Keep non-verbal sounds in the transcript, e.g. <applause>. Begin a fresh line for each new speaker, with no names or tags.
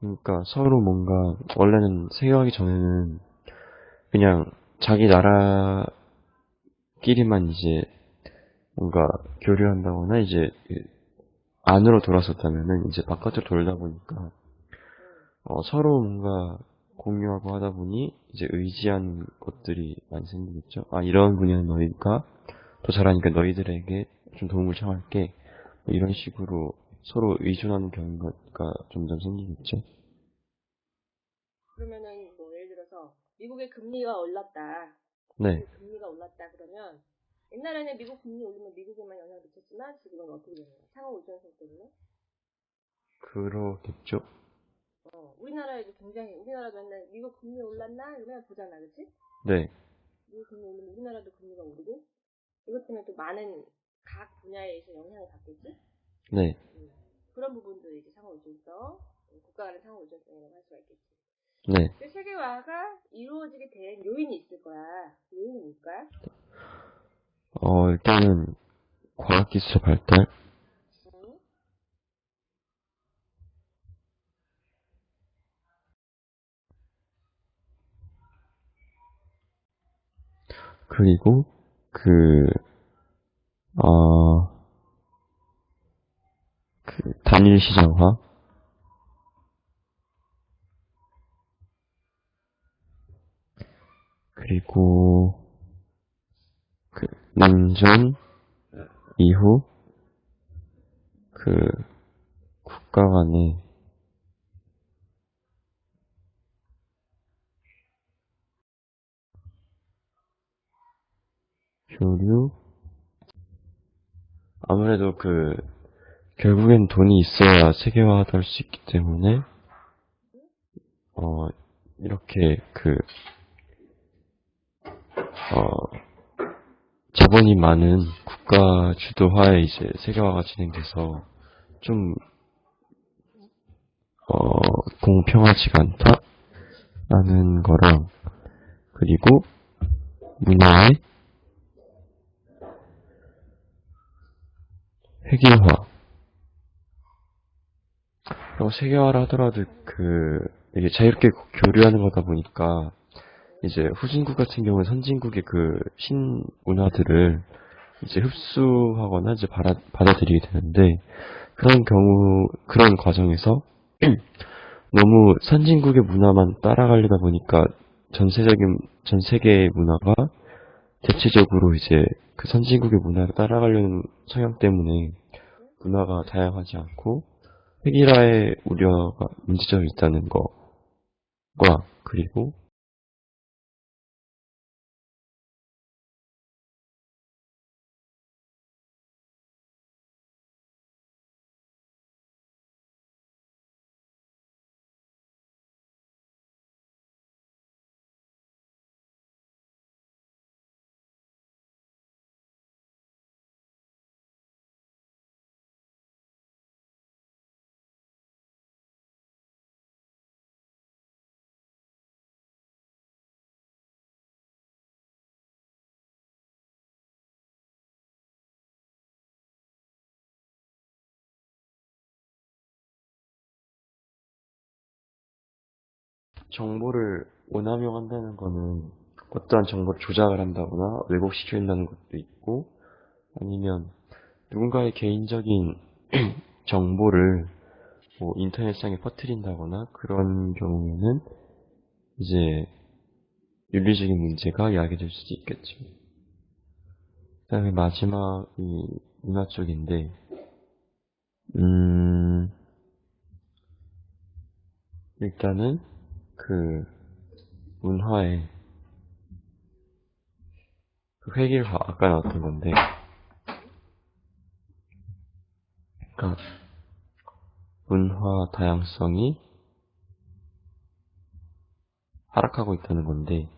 그러니까 서로 뭔가 원래는 세계화하기 전에는 그냥 자기 나라끼리만 이제 뭔가 교류한다거나 이제 안으로 돌아섰다면은 이제 바깥으로 돌다 보니까 어, 서로 뭔가 공유하고 하다 보니 이제 의지하는 것들이 많이 생기겠죠. 아 이런 분야는 너희가 더 잘하니까 너희들에게 좀 도움을 청할게. 뭐 이런 식으로 서로 의존하는 경우가 점점 생기겠죠.
그러면은 뭐 예를 들어서 미국의 금리가 올랐다.
네.
금리가 올랐다 그러면 옛날에는 미국 금리 올리면 미국에만 영향을 미쳤지만 지금은 어떻게 되나요? 상호 의존성 때문에?
그러겠죠.
어, 우리나라에도 굉장히 우리나라도 맨날 미국 금리 올랐나 이러면 보잖아, 그렇지?
네.
미국 금리 올리면 우리나라도 금리가 오르고 이것 때문에 또 많은 각 분야에서 영향을 받겠지?
네.
음, 그런 부분도 이제 상호 의존성, 국가 간의 상호 의존성이라고 할 수가 있겠지.
네.
그 세계화가 이루어지게 된 요인이 있을 거야. 그 요인이 뭘까?
어, 일단은 과학기술 발달,
응?
그리고 그, 어, 그 단일 시장화, 그리고 그 냉전 이후 그 국가 간의 교류? 아무래도 그 결국엔 돈이 있어야 세계화도 할수 있기 때문에 어 이렇게 그 어, 자본이 많은 국가 주도화에 이제 세계화가 진행돼서 좀, 어, 공평하지가 않다라는 거랑, 그리고 문화의 획일화. 그리고 세계화를 하더라도 그, 이게 자유롭게 교류하는 거다 보니까, 이제 후진국 같은 경우는 선진국의 그 신문화들을 이제 흡수하거나 이제 받아, 받아들이게 되는데 그런 경우 그런 과정에서 <clears throat> 너무 선진국의 문화만 따라가려다 보니까 전세적인 전 세계의 문화가 대체적으로 이제 그 선진국의 문화를 따라가려는 성향 때문에 문화가 다양하지 않고 획일화의 우려가 문제점이 있다는 거과 그리고 정보를 오남용 한다는 거는 어떠한 정보를 조작을 한다거나 왜곡시킨다는 것도 있고 아니면 누군가의 개인적인 <clears throat> 정보를 뭐 인터넷상에 퍼뜨린다거나 그런 경우에는 이제 윤리적인 문제가 야기될 수도 있겠죠. 그 다음에 마지막이 문화 쪽인데 음 일단은 그 문화의 그 획일화 아까 나왔던 건데 그러니까 문화 다양성이 하락하고 있다는 건데